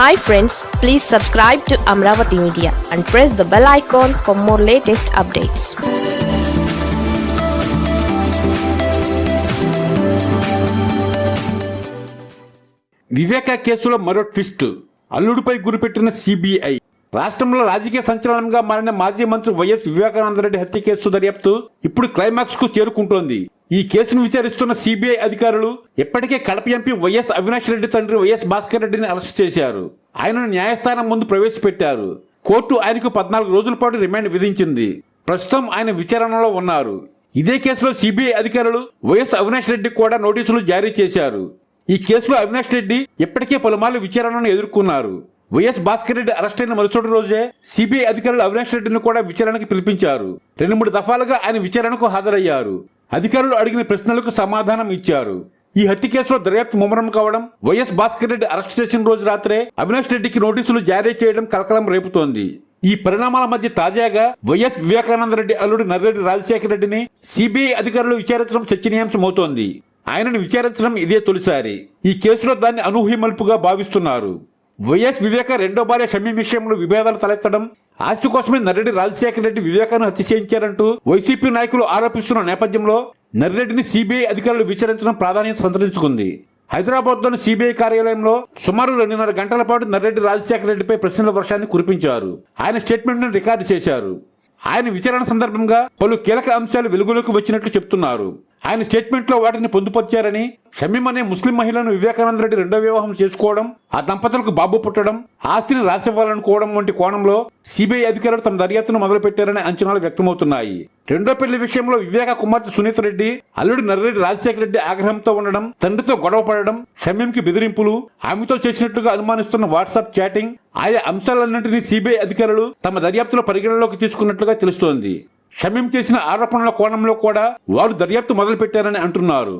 Hi friends please subscribe to Amaravati media and press the bell icon for more latest updates Viveka కేసులో మరో twist. అల్లుడిపై గురిపెట్టిన CBI రాష్ట్రంలో రాజకీయ సంచలనంగా మారిన మాజీ మంత్రి వైఎస్ వివేకానందరెడ్డి హత్య కేసు దర్యాప్తు ఇప్పుడు క్లైమాక్స్కు చేరుకుంటోంది. ఈ కేసును విచారిస్తున్న సిబిఐ అధికారులు ఇప్పటికే కడప ఎంపీ వైఎస్ అవినాష్ రెడ్డి తండ్రి వైఎస్ భాస్కర్ రెడ్డిని అరెస్ట్ చేశారు. ఆయనను న్యాయస్థానం ముందు ప్రవేశపెట్టారు. కోర్టు ఆయనకు పద్నాలుగు రోజుల పాటు రిమాండ్ విధించింది. ప్రస్తుతం ఆయన విచారణలో ఉన్నారు. ఇదే కేసులో సిబిఐ అధికారులు వైఎస్ అవినాష్ రెడ్డి కూడా నోటీసులు జారీ చేశారు. ఈ కేసులో అవినాష్ రెడ్డి ఇప్పటికే పలుమార్లు విచారణను ఎదుర్కొన్నారు. వైఎస్ భాస్కర్ రెడ్డి అరెస్ట్ అయిన మరుసటి రోజే సిబిఐ అధికారులు అవినాష్ రెడ్డిని కూడా విచారణకు పిలిపించారు. రెండు మూడు దఫాలుగా ఆయన విచారణకు హాజరయ్యారు. అధికారులు అడిగిన ప్రశ్నలకు సమాధానం ఇచ్చారు. ఈ హత్య కేసులో దర్యాప్తు ముమ్మరం కావడం వైఎస్ భాస్కర్ రెడ్డి అరెస్ట్ చేసిన రోజు రాత్రే అవినాష్ రెడ్డికి నోటీసులు జారీ చేయడం కలకలం రేపుతోంది. ఈ పరిణామాల మధ్య తాజాగా వైఎస్ వివేకానంద రెడ్డి అల్లుడు నర్రెడ్డి రాజశేఖర రెడ్డిని సిబిఐ అధికారులు విచారించడం చర్చనీయాంశమవుతోంది. ఆయనను విచారించడం ఇదే తొలిసారి. ఈ కేసులో దాన్ని అనూహ్య మలుపుగా భావిస్తున్నారు. వైఎస్ వివేక రెండో భార్య షమీ విషయంలో విభేదాలు తలెత్తడం ఆస్తి కోసమే నర్రెడ్డి రాజశేఖర రెడ్డి వివేకాన్ని హత్య చేయించారంటూ వైసీపీ నాయకులు ఆరోపిస్తున్న నేపథ్యంలో నర్రెడ్డిని సిబిఐ అధికారులు విచారించడం ప్రాధాన్యత సంతరించుకుంది. హైదరాబాద్లోని సిబిఐ కార్యాలయంలో సుమారు రెండున్నర గంటల పాటు నర్రెడ్డి రాజశేఖర రెడ్డిపై ప్రశ్నల వర్షాన్ని కురిపించారు. ఆయన స్టేట్మెంట్ను రికార్డు చేశారు. ఆయన విచారణ సందర్భంగా పలు కీలక అంశాలు వెలుగులోకి వచ్చినట్లు చెప్తున్నారు ఆయన స్టేట్మెంట్లో వాటిని పొందుపరిచారని షమీం అనే ముస్లిం మహిళను వివేకానంద రెడ్డి రెండో వివాహం చేసుకోవడం ఆ దంపతులకు బాబు పుట్టడం ఆస్తిని రాసివ్వాలనుకోవడం వంటి కోణంలో సిబిఐ అధికారులు తమ దర్యాప్తును మొదలుపెట్టారనే అంచనాలు వ్యక్తమవుతున్నాయి. రెండో పెళ్ళి విషయంలో వివేక కుమార్తె సునీత రెడ్డి అల్లుడు నర్రెడ్డి రాజశేఖర రెడ్డి ఆగ్రహంతో ఉండడం తండ్రితో గొడవ పడడం షమీంకి బెదిరింపులు ఆమెతో చేసినట్టుగా అనుమానిస్తున్న వాట్సాప్ చాటింగ్ ఆయా అంశాలన్నింటినీ సిబిఐ అధికారులు తమ దర్యాప్తులో పరిగణలోకి తీసుకున్నట్లుగా తెలుస్తోంది. షమీం చేసిన ఆరోపణల కోణంలో కూడా వారు దర్యాప్తు మొదలుపెట్టారని అంటున్నారు.